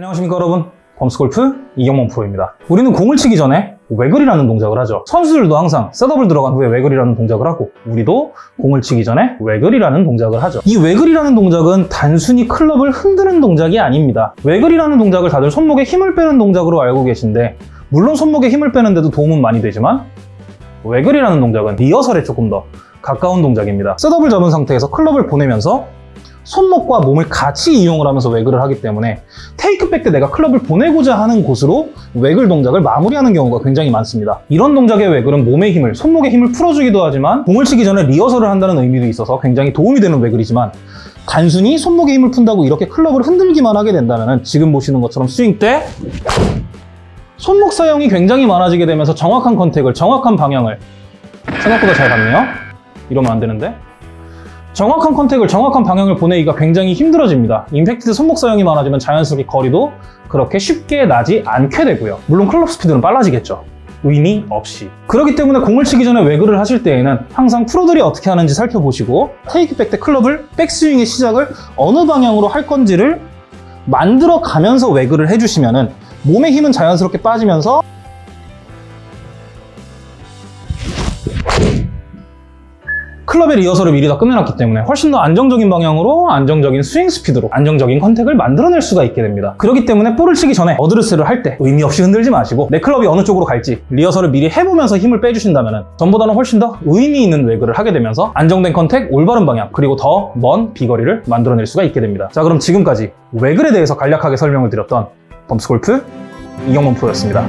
안녕하십니까 여러분. 범스골프 이경범 프로입니다. 우리는 공을 치기 전에 외글이라는 동작을 하죠. 선수들도 항상 셋업을 들어간 후에 외글이라는 동작을 하고 우리도 공을 치기 전에 외글이라는 동작을 하죠. 이 외글이라는 동작은 단순히 클럽을 흔드는 동작이 아닙니다. 외글이라는 동작을 다들 손목에 힘을 빼는 동작으로 알고 계신데 물론 손목에 힘을 빼는데도 도움은 많이 되지만 외글이라는 동작은 리허설에 조금 더 가까운 동작입니다. 셋업을 잡은 상태에서 클럽을 보내면서 손목과 몸을 같이 이용을 하면서 외글을 하기 때문에 테이크백 때 내가 클럽을 보내고자 하는 곳으로 외글 동작을 마무리하는 경우가 굉장히 많습니다. 이런 동작의 외글은 몸의 힘을, 손목의 힘을 풀어주기도 하지만 공을 치기 전에 리허설을 한다는 의미도 있어서 굉장히 도움이 되는 외글이지만 단순히 손목의 힘을 푼다고 이렇게 클럽을 흔들기만 하게 된다면 지금 보시는 것처럼 스윙 때 손목 사용이 굉장히 많아지게 되면서 정확한 컨택을, 정확한 방향을 생각보다 잘 갔네요. 이러면 안 되는데 정확한 컨택을 정확한 방향을 보내기가 굉장히 힘들어집니다. 임팩트 때 손목 사용이 많아지면 자연스럽게 거리도 그렇게 쉽게 나지 않게 되고요. 물론 클럽 스피드는 빨라지겠죠. 의미 없이. 그렇기 때문에 공을 치기 전에 외글을 하실 때에는 항상 프로들이 어떻게 하는지 살펴보시고 테이크백 때 클럽을 백스윙의 시작을 어느 방향으로 할 건지를 만들어 가면서 외글을 해주시면은 몸의 힘은 자연스럽게 빠지면서 클럽의 리허설을 미리 다 끝내놨기 때문에 훨씬 더 안정적인 방향으로 안정적인 스윙 스피드로 안정적인 contact을 만들어낼 수가 있게 됩니다. 그렇기 때문에 볼을 치기 전에 어드레스를 할 때 의미 없이 흔들지 마시고 내 클럽이 어느 쪽으로 갈지 리허설을 미리 해보면서 힘을 빼주신다면 전보다는 훨씬 더 의미 있는 waggle을 하게 되면서 안정된 contact, 올바른 방향 그리고 더 먼 비거리를 만들어낼 수가 있게 됩니다. 자 그럼 지금까지 waggle에 대해서 간략하게 설명을 드렸던 범스골프 이경범 프로였습니다.